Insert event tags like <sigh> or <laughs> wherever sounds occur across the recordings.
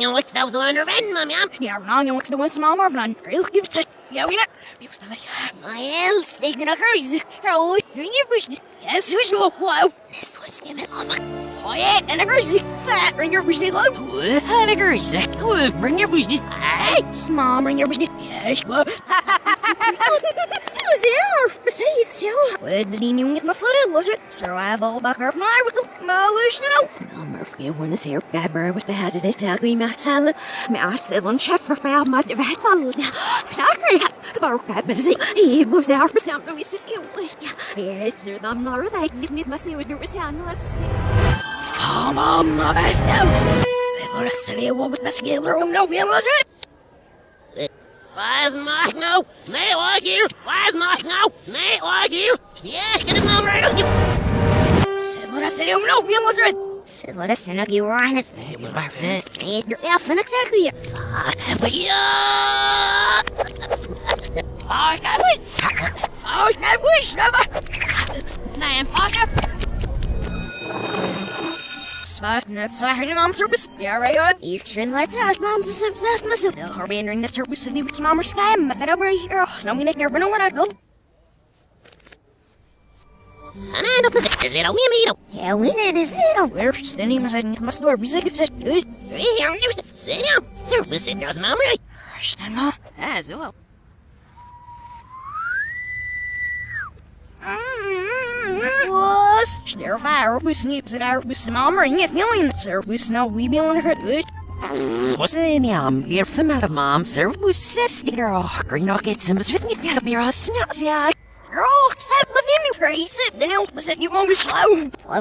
Stel zo under ven, mam, ja. Ja, nou jongens, de wens maar maar van. Heel goed. Ja, ja. Wie sta ik? Mael, steek naar huis. Oh, je bus. Ja, zo is nog wow. This was given allemaal. Oh en dan is het. Fat, bring your bus low. Wat een geurtje. Bring your business. Hey. Small, bring your bus. Yes, well. <laughs> Ja. Wat die nieuw met massalle was the head of this ugly masala. Met seven chef for mij maar de vet van. Sorry. Maar ik ben ze. Hij was daar voor samen we sit you. Ja, it's dan maar dat ik niet met me with the was. Fama, maar snel. Zeer, dat is weer was mag nou? Nee, hoor hier. Was mag nou? Nee, hoor hier. Ja, ik heb het nummer. Zeer, dat is weer om nou weer was het. So let us know you were honest. It was my first. You're off and exactly. But yeah. Oh, I wish. Oh, I wish never. Nej, Parker. Smash service. Yarayon. Eastern lights are bombs is obsessed massive. The Harbian ring that service in the rich mama sky. Method over here. Snow me never know what I go. I don't is it a wimito. Yeah, when it is it a where standing as I must door music it says news. Hey, I'm news. Sit down. Service in those mama. Stand As well. Mm-hmm with some armor and get feeling service. No, we be on her. Sen jag blir för med mam servus sister och grinocket som svitnit där blir oss snas jag Girl, except with him, crazy. Then it was you won't be slow.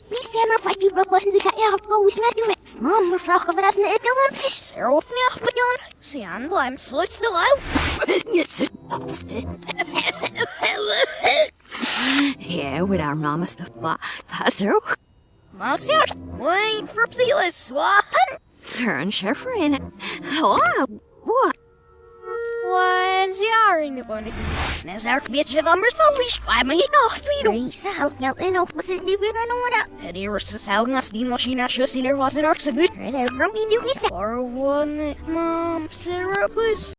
Vi stämmer fast i bra det kan jag på vis med det. Mamma frågar vad det är det om sig. Sarah off me up again. See, I'm I'm so it's still out. Yeah, with our mama stuff, but that's her. Mouse out. Wait for Steelers. What? Turn chauffeur in it. Hello. What? When's the iron going to be? As our bitch of numbers published by me, no, speed. Risa, jag vet inte vad det blir någon där. Eddie versus Algna Steam Machine Asher Sealer was an arts a good. Bra min du vet. Or one mom, was.